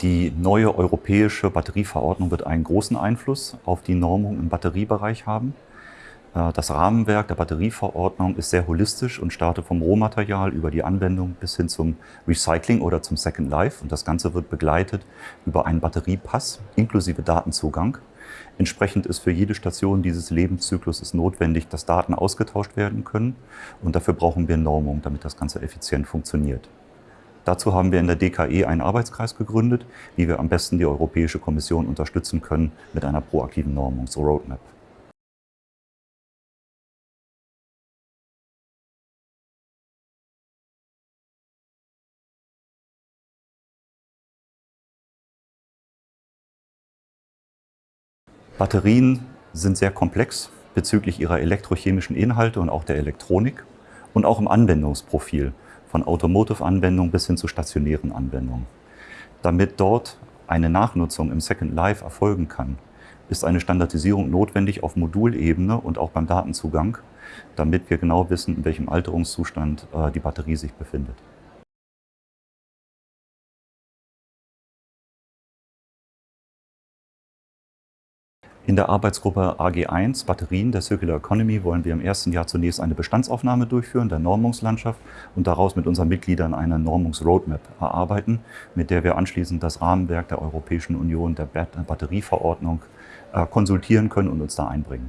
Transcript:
Die neue europäische Batterieverordnung wird einen großen Einfluss auf die Normung im Batteriebereich haben. Äh, das Rahmenwerk der Batterieverordnung ist sehr holistisch und startet vom Rohmaterial über die Anwendung bis hin zum Recycling oder zum Second Life. Und das Ganze wird begleitet über einen Batteriepass inklusive Datenzugang. Entsprechend ist für jede Station dieses Lebenszyklus notwendig, dass Daten ausgetauscht werden können. Und dafür brauchen wir Normung, damit das Ganze effizient funktioniert. Dazu haben wir in der DKE einen Arbeitskreis gegründet, wie wir am besten die Europäische Kommission unterstützen können mit einer proaktiven Normungs-Roadmap. Batterien sind sehr komplex bezüglich ihrer elektrochemischen Inhalte und auch der Elektronik und auch im Anwendungsprofil von Automotive-Anwendungen bis hin zu stationären Anwendungen. Damit dort eine Nachnutzung im Second Life erfolgen kann, ist eine Standardisierung notwendig auf Modulebene und auch beim Datenzugang, damit wir genau wissen, in welchem Alterungszustand äh, die Batterie sich befindet. In der Arbeitsgruppe AG1 Batterien der Circular Economy wollen wir im ersten Jahr zunächst eine Bestandsaufnahme durchführen der Normungslandschaft und daraus mit unseren Mitgliedern eine Normungsroadmap erarbeiten, mit der wir anschließend das Rahmenwerk der Europäischen Union der Batterieverordnung äh, konsultieren können und uns da einbringen.